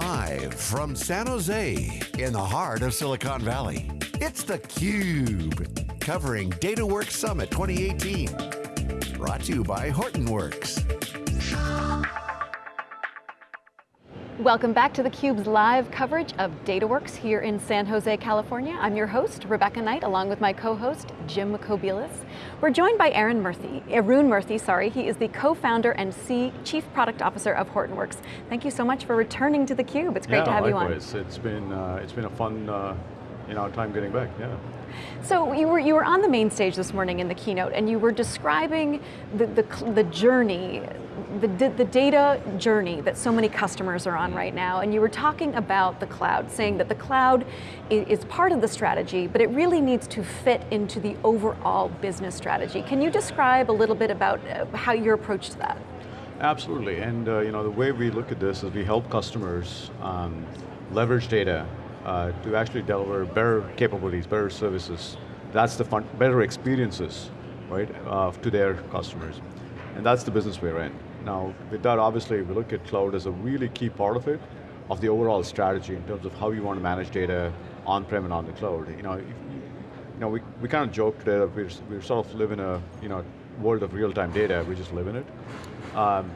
Live from San Jose, in the heart of Silicon Valley, it's theCUBE, covering DataWorks Summit 2018. Brought to you by Hortonworks. Welcome back to theCUBE's live coverage of DataWorks here in San Jose, California. I'm your host, Rebecca Knight, along with my co-host, Jim Kobielus. We're joined by Aaron Murthy, Arun Murthy, sorry. He is the co-founder and C Chief Product Officer of Hortonworks. Thank you so much for returning to theCUBE. It's great yeah, to have likewise. you on. It's been, uh, it's been a fun uh, you know, time getting back, yeah. So you were, you were on the main stage this morning in the keynote and you were describing the, the, the journey, the, the data journey that so many customers are on right now and you were talking about the cloud, saying that the cloud is part of the strategy, but it really needs to fit into the overall business strategy. Can you describe a little bit about uh, how your approach to that? Absolutely, and uh, you know, the way we look at this is we help customers um, leverage data uh, to actually deliver better capabilities, better services. That's the fun, better experiences, right, uh, to their customers. And that's the business we're in. Now, with that, obviously, we look at cloud as a really key part of it, of the overall strategy in terms of how you want to manage data on-prem and on the cloud. You know, if, you know, we, we kind of joke today that we're, we sort of live in a you know, world of real-time data, we just live in it. Um,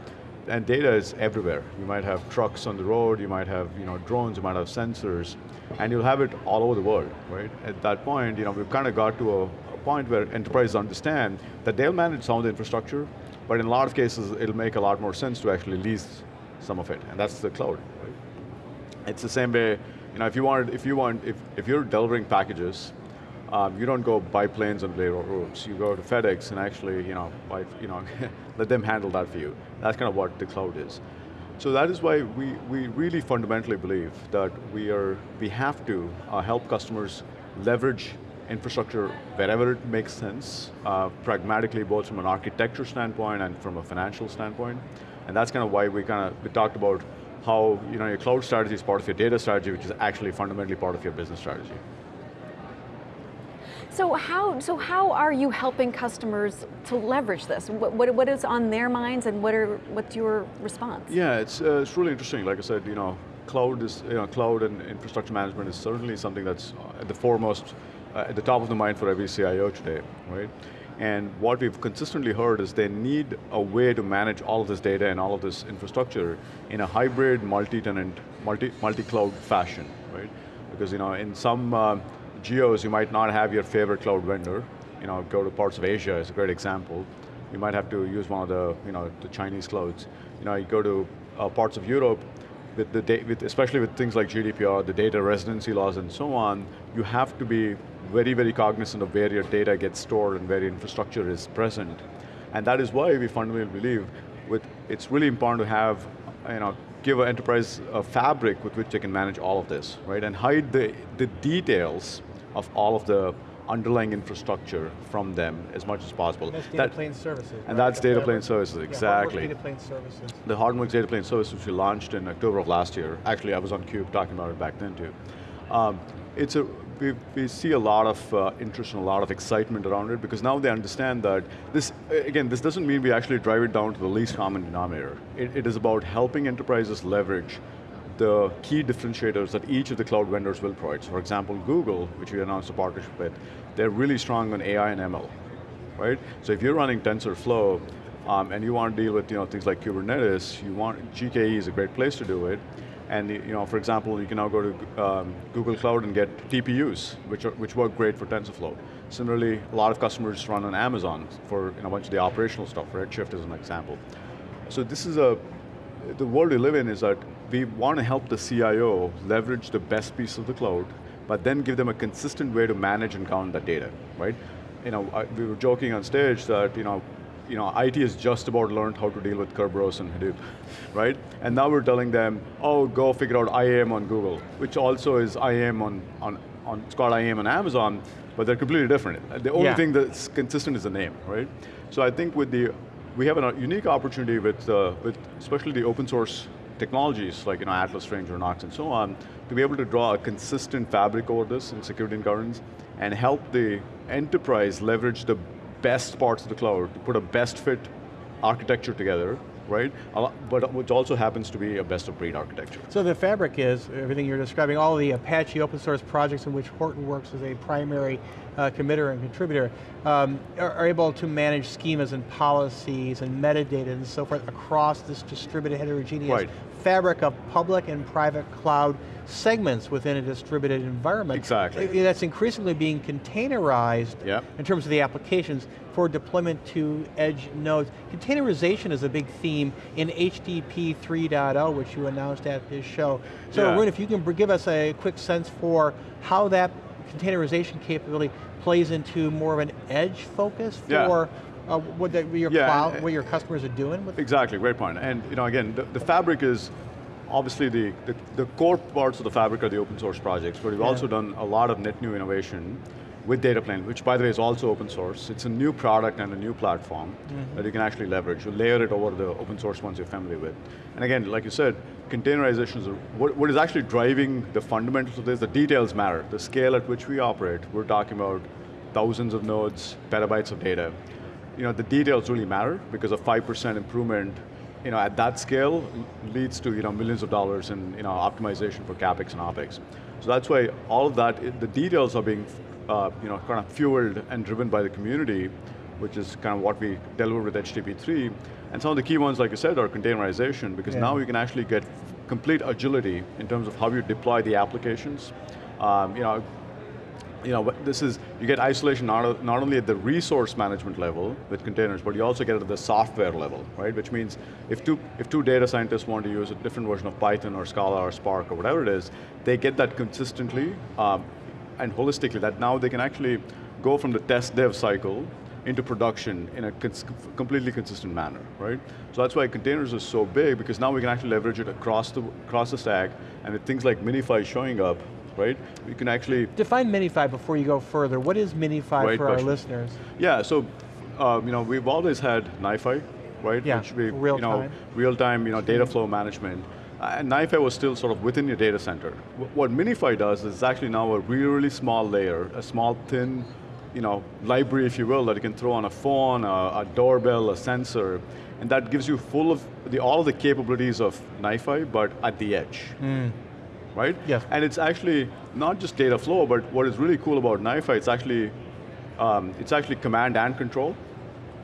and data is everywhere. You might have trucks on the road, you might have you know, drones, you might have sensors, and you'll have it all over the world, right? At that point, you know, we've kind of got to a, a point where enterprises understand that they'll manage some of the infrastructure, but in a lot of cases, it'll make a lot more sense to actually lease some of it, and that's the cloud. Right? It's the same way, you know, if you want, if you want, if, if you're delivering packages, um, you don't go buy planes and lay roads. You go to FedEx and actually, you know, buy, you know, let them handle that for you. That's kind of what the cloud is. So that is why we, we really fundamentally believe that we, are, we have to uh, help customers leverage infrastructure wherever it makes sense, uh, pragmatically both from an architecture standpoint and from a financial standpoint. And that's kind of why we kind of, we talked about how you know, your cloud strategy is part of your data strategy, which is actually fundamentally part of your business strategy. So how, so how are you helping customers to leverage this? What, what, what is on their minds and what are, what's your response? Yeah, it's, uh, it's really interesting. Like I said, you know, cloud is, you know, cloud and infrastructure management is certainly something that's at the foremost, uh, at the top of the mind for every CIO today, right? And what we've consistently heard is they need a way to manage all of this data and all of this infrastructure in a hybrid, multi-tenant, multi, multi-cloud fashion, right? Because you know, in some, uh, geos, you might not have your favorite cloud vendor. You know, go to parts of Asia is a great example. You might have to use one of the, you know, the Chinese clouds. You know, you go to uh, parts of Europe, with the with, especially with things like GDPR, the data residency laws and so on, you have to be very, very cognizant of where your data gets stored and where your infrastructure is present. And that is why we fundamentally believe with, it's really important to have, you know, give an enterprise a fabric with which they can manage all of this, right? And hide the, the details of all of the underlying infrastructure from them as much as possible. And that's data that, plane services. And right? that's data plane services, exactly. Yeah, data plane services. The Hortonworks data plane services which we launched in October of last year. Actually, I was on CUBE talking about it back then too. Um, it's a, we, we, see a lot of uh, interest and a lot of excitement around it because now they understand that this, again, this doesn't mean we actually drive it down to the least common denominator. it, it is about helping enterprises leverage the key differentiators that each of the cloud vendors will provide. So for example, Google, which we announced a partnership with, they're really strong on AI and ML, right? So if you're running TensorFlow, um, and you want to deal with you know, things like Kubernetes, you want, GKE is a great place to do it, and you know, for example, you can now go to um, Google Cloud and get TPUs, which, are, which work great for TensorFlow. Similarly, a lot of customers run on Amazon for you know, a bunch of the operational stuff, Redshift is an example. So this is a, the world we live in is that we want to help the CIO leverage the best piece of the cloud, but then give them a consistent way to manage and count that data, right? You know, I, we were joking on stage that, you know, you know, IT has just about learned how to deal with Kerberos and Hadoop, right? And now we're telling them, oh, go figure out IAM on Google, which also is IAM on, on, on it's called IAM on Amazon, but they're completely different. The only yeah. thing that's consistent is the name, right? So I think with the, we have a unique opportunity with, uh, with especially the open source technologies like you know, Atlas, Ranger, Knox, and so on, to be able to draw a consistent fabric over this in security and governance, and help the enterprise leverage the best parts of the cloud to put a best fit architecture together, right? But which also happens to be a best of breed architecture. So the fabric is, everything you're describing, all the Apache open source projects in which Hortonworks is a primary uh, committer and contributor, um, are, are able to manage schemas and policies and metadata and so forth across this distributed heterogeneous Right. Fabric of public and private cloud segments within a distributed environment. Exactly. That's increasingly being containerized Yep. in terms of the applications for deployment to edge nodes. Containerization is a big theme in HDP 3.0, oh, which you announced at this show. So Yeah. Arun, if you can give us a quick sense for how that containerization capability plays into more of an edge focus Yeah. Uh, what the, your Yeah, cloud, and- what your customers are doing with Exactly, great point. And you know, again, the, the fabric is obviously the, the, the core parts of the fabric are the open source projects, but we've Yeah. also done a lot of net new innovation with data plane, which by the way is also open source. It's a new product and a new platform that you can actually leverage. You layer it over the open source ones you're familiar with. And again, like you said, containerization is, what, what is actually driving the fundamentals of this, the details matter. The scale at which we operate, we're talking about thousands of nodes, petabytes of data. You know, the details really matter because a 5% improvement you know, at that scale leads to you know, millions of dollars in you know, optimization for CapEx and OpEx. So that's why all of that, the details are being uh, you know, kind of fueled and driven by the community, which is kind of what we deliver with HDP3. And some of the key ones, like you said, are containerization, because Yeah. now you can actually get complete agility in terms of how you deploy the applications. Um, you know, you know, this is, you get isolation not, not only at the resource management level with containers, but you also get it at the software level, right? Which means if two, if two data scientists want to use a different version of Python or Scala or Spark or whatever it is, they get that consistently um, and holistically, that now they can actually go from the test dev cycle into production in a cons completely consistent manner, right? So that's why containers are so big, because now we can actually leverage it across the, across the stack, and with things like MiNiFi showing up, right? We can actually Define MiNiFi before you go further. What is MiNiFi Great for our listeners? Yeah, so um, you know we've always had NiFi, right? Yeah, Which we, real you know, time. real time, you know, data flow management. And NiFi was still sort of within your data center. Wh- What MiNiFi does is actually now a really, really small layer, a small thin, you know, library, if you will, that you can throw on a phone, a, a doorbell, a sensor, and that gives you full of the, all of the capabilities of NiFi, but at the edge right? Yes. And it's actually not just data flow, but what is really cool about NiFi, it's actually, um, it's actually command and control,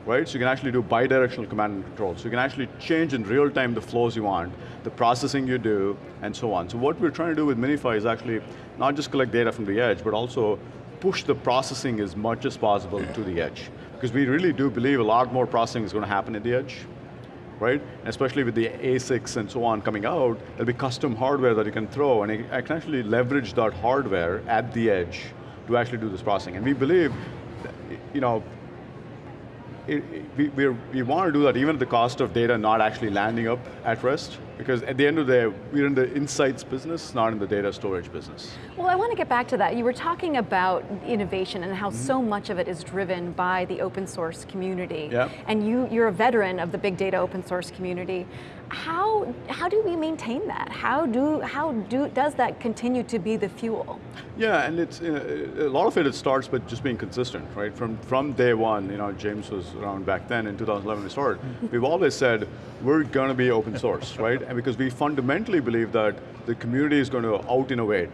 right? So you can actually do bidirectional command and control. So you can actually change in real time the flows you want, the processing you do, and so on. So what we're trying to do with MiNiFi is actually not just collect data from the edge, but also push the processing as much as possible to the edge. Because we really do believe a lot more processing is going to happen at the edge right? Especially with the ASICs and so on coming out, there'll be custom hardware that you can throw, and I can actually leverage that hardware at the edge to actually do this processing. And we believe, you know, it, it- we, we want to do that even at the cost of data not actually landing up at rest, because at the end of the day, we're in the insights business, not in the data storage business. Well, I want to get back to that. You were talking about innovation and how so mm-hmm. much of it is driven by the open source community. Yeah. And you, you're a veteran of the big data open source community. How, how do we maintain that? How, do, how do, does that continue to be the fuel? Yeah, and it's uh, a lot of it. It starts with just being consistent, right? From from day one, you know, James was around back then in 2011 we started. We've always said we're going to be open source, right? And because we fundamentally believe that the community is going to out innovate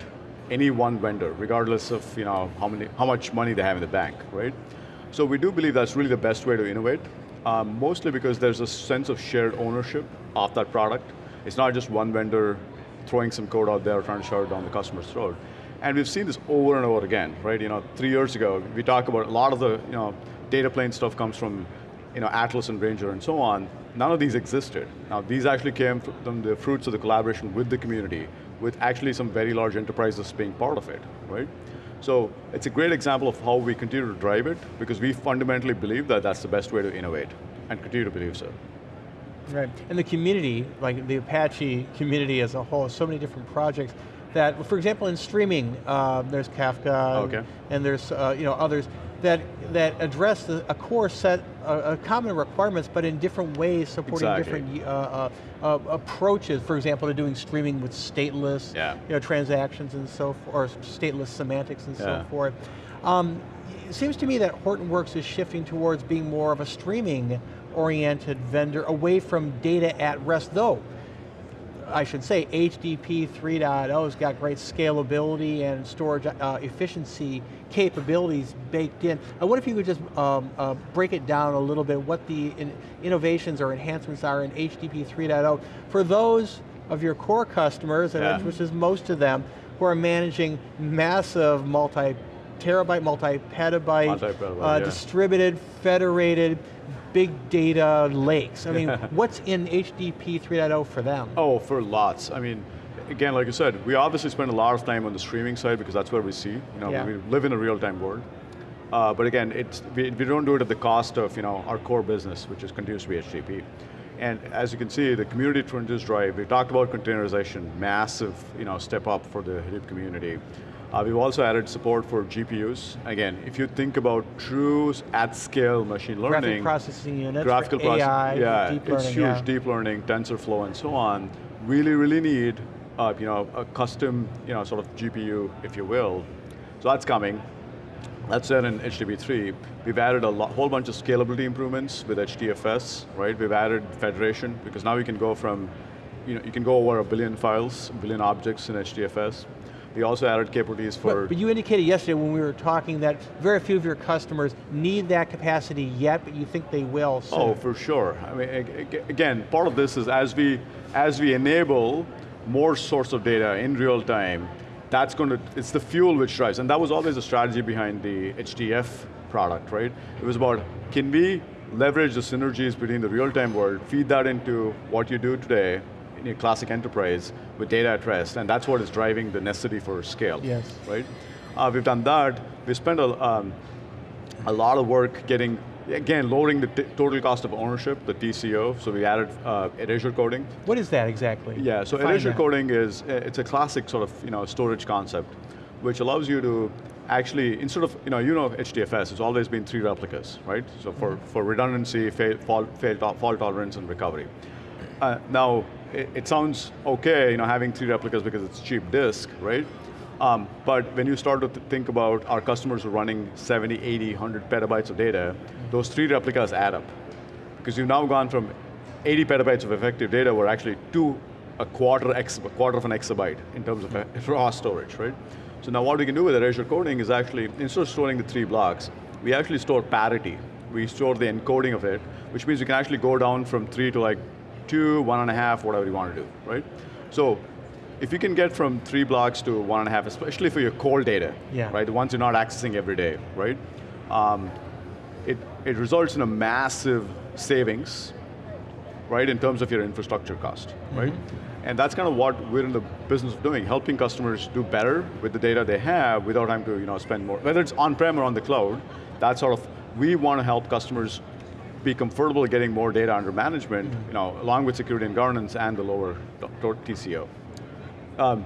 any one vendor, regardless of you know how many how much money they have in the bank, right? So we do believe that's really the best way to innovate. Um, mostly because there's a sense of shared ownership of that product. It's not just one vendor throwing some code out there trying to shove it down the customer's throat. And we've seen this over and over again, right? You know, three years ago, we talked about a lot of the, you know, data plane stuff comes from, you know, Atlas and Ranger and so on. None of these existed. Now, these actually came from the fruits of the collaboration with the community, with actually some very large enterprises being part of it, right? So it's a great example of how we continue to drive it, because we fundamentally believe that that's the best way to innovate, and continue to believe so. Right, and the community, like the Apache community as a whole, so many different projects that, for example, in streaming, uh, there's Kafka, Okay. and there's uh, you know others that that address the, a core set, uh, common requirements, but in different ways, supporting Exactly. different uh, uh, uh, approaches. For example, to doing streaming with stateless, Yeah. you know, transactions and so forth, or stateless semantics and so forth. Um, it seems to me that Hortonworks is shifting towards being more of a streaming oriented vendor away from data at rest, though I should say HDP 3.0 has got great scalability and storage uh, efficiency capabilities baked in. I wonder if you could just um, uh, break it down a little bit, what the in innovations or enhancements are in HDP 3.0 for those of your core customers, yeah. which is most of them, who are managing massive multi terabyte, multi-petabyte, multi uh, yeah. distributed, federated, big data lakes? I mean, what's in HDP 3.0 for them? Oh, for lots. I mean, again, like I said, we obviously spend a lot of time on the streaming side because that's where we see. You know, yeah. we live in a real-time world. Uh, but again, it's, we, we don't do it at the cost of you know, our core business, which is continues to be HDP. And as you can see, the community trends drive, we talked about containerization, massive you know, step up for the Hadoop community. Uh, we've also added support for GPUs. Again, if you think about true at-scale machine learning. Graphic processing units, graphical AI, yeah, deep learning, it's huge, yeah. deep learning, TensorFlow and so on. Really, really need uh, you know, a custom you know, sort of GPU, if you will. So that's coming. That's there in HDP3. We've added a whole bunch of scalability improvements with HDFS, right? We've added federation, because now we can go from, you know, you can go over a billion files, a billion objects in HDFS. We also added capabilities for... But, but, you indicated yesterday when we were talking that very few of your customers need that capacity yet, but you think they will oh, soon. Oh, for sure. I mean, again, part of this is as we, as we enable more source of data in real time, that's going to, it's the fuel which drives, and that was always the strategy behind the HDF product, right? It was about, can we leverage the synergies between the real-time world, feed that into what you do today, in your classic enterprise with data at rest, and that's what is driving the necessity for scale. Yes. Right? Uh, we've done that. We spent a, um, a lot of work getting, again, lowering the total cost of ownership, the TCO, so we added uh, erasure coding. What is that exactly? Yeah, so Define erasure that. coding is, uh, it's a classic sort of you know, storage concept, which allows you to actually, instead of, you know, you know HDFS, it's always been three replicas, right? So for, mm-hmm. for redundancy, fail, fault, fail, fault tolerance, and recovery. Uh, now, it, sounds okay, you know, having three replicas because it's cheap disk, right? Um, but when you start to th think about our customers are running 70, 80, 100 petabytes of data, those three replicas add up. Because you've now gone from 80 petabytes of effective data were actually to a quarter, ex, a quarter of an exabyte in terms of raw storage, right? So now what we can do with erasure coding is actually, instead of storing the three blocks, we actually store parity. We store the encoding of it, which means we can actually go down from three to like two, one and a half, whatever you want to do, right? So if you can get from three blocks to one and a half, especially for your core data, yeah. right, the ones you're not accessing every day, right? Um, it, it results in a massive savings, right, in terms of your infrastructure cost, mm -hmm. right? And that's kind of what we're in the business of doing, helping customers do better with the data they have without having to you know, spend more. Whether it's on-prem or on the cloud, that sort of, we want to help customers be comfortable getting more data under management, mm -hmm. you know, along with security and governance and the lower TCO. Um,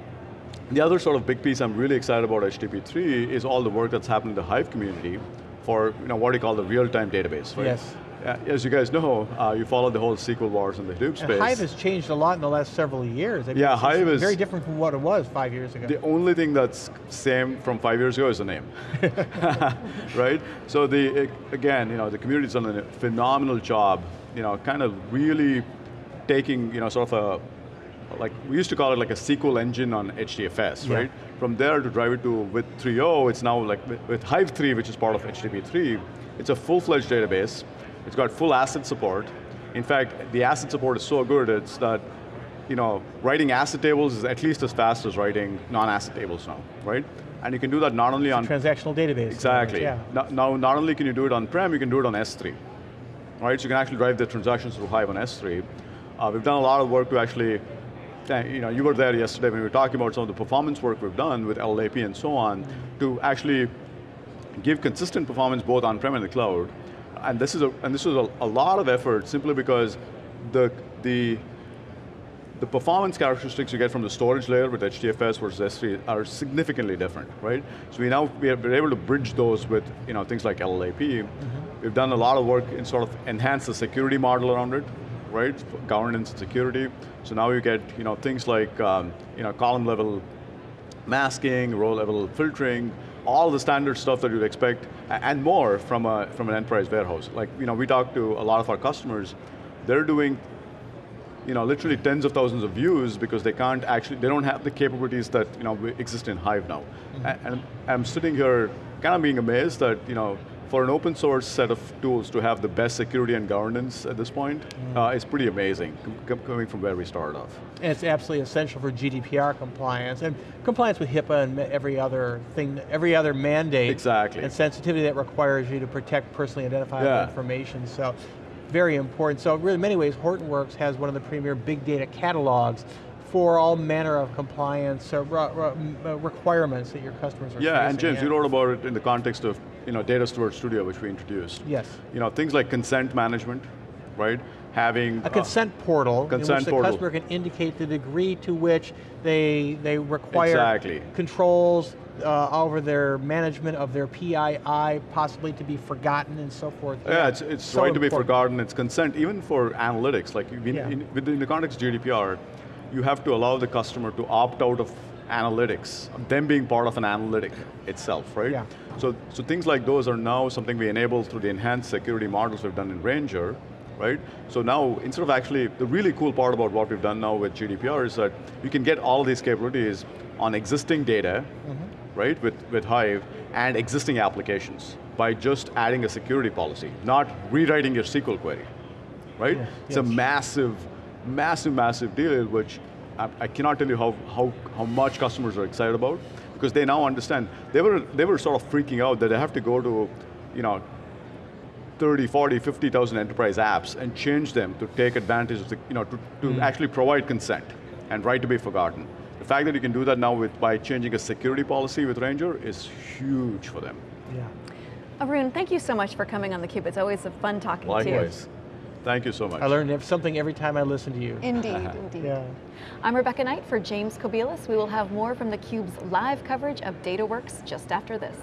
the other sort of big piece I'm really excited about HDP3 is all the work that's happened in the Hive community for you know, what you call the real-time database, right? Yes. Uh, as you guys know, uh, you followed the whole SQL wars in the Hadoop space. And Hive has changed a lot in the last several years. I mean, yeah, Hive is very different from what it was five years ago. The only thing that's same from five years ago is the name, right? So the again, you know, the community's done a phenomenal job, you know, kind of really taking, you know, sort of a like we used to call it like a SQL engine on HDFS, yeah. right? From there to drive it to with 3.0, it's now like with, Hive 3, which is part of HDP3, it's a full-fledged database it's got full ACID support. In fact, the ACID support is so good, it's that you know, writing ACID tables is at least as fast as writing non-ACID tables now, right? And you can do that not only on- transactional database. Exactly. Yeah. Now, not only can you do it on-prem, you can do it on S3. Right, so you can actually drive the transactions through Hive on S3. Uh, we've done a lot of work to actually, uh, you know, you were there yesterday when we were talking about some of the performance work we've done with LLAP and so on, to actually give consistent performance both on-prem and the cloud, and this is a, and this was a, a lot of effort simply because the, the, the performance characteristics you get from the storage layer with HDFS versus S3 are significantly different, right? So we now, we are, able to bridge those with you know, things like LLAP. Mm -hmm. We've done a lot of work in sort of enhance the security model around it, right? Governance and security. So now you get you know, things like um, you know, column level masking, row level filtering, all the standard stuff that you'd expect, and more from, a, from an enterprise warehouse. Like, you know, we talk to a lot of our customers, they're doing you know, literally tens of thousands of views because they can't actually, they don't have the capabilities that you know, exist in Hive now. Mm-hmm. A- And I'm sitting here kind of being amazed that, you know, for an open source set of tools to have the best security and governance at this point, uh, is pretty amazing, com- com- coming from where we started off. And it's absolutely essential for GDPR compliance and compliance with HIPAA and every other thing, every other mandate. Exactly. And sensitivity that requires you to protect personally identifiable Yeah. information. So, very important. So, really, in many ways, Hortonworks has one of the premier big data catalogs for all manner of compliance uh, uh, requirements that your customers are Yeah, and facing. James, you wrote about it in the context of you know, Data Steward Studio, which we introduced. Yes. You know, things like consent management, right? Having A consent portal in consent which the portal. customer can indicate the degree to which they, they require Exactly. controls uh, over their management of their PII, possibly to be forgotten and so forth. Yeah, it's, it's So right to be forgotten. It's consent, even for analytics. Like in, Yeah. in, within the context of GDPR, you have to allow the customer to opt out of analytics, them being part of an analytic itself, right? Yeah. So, so things like those are now something we enable through the enhanced security models we've done in Ranger, right? So now, instead of actually, the really cool part about what we've done now with GDPR is that you can get all these capabilities on existing data, Mm-hmm. right, with, with Hive, and existing applications by just adding a security policy, not rewriting your SQL query, right? Yeah, It's a massive, massive, massive deal, which I, I cannot tell you how, how, how much customers are excited about, because they now understand, they were, they were sort of freaking out that they have to go to, you know, 30, 40, 50,000 enterprise apps and change them to take advantage of the, you know, to, to Mm. actually provide consent and right to be forgotten. The fact that you can do that now with, by changing a security policy with Ranger is huge for them. Yeah. Arun, thank you so much for coming on theCUBE. It's always a fun talking to you. Likewise. Thank you so much. I learn something every time I listen to you. Indeed, indeed. Yeah. I'm Rebecca Knight for James Kobielus. We will have more from theCUBE's live coverage of DataWorks just after this.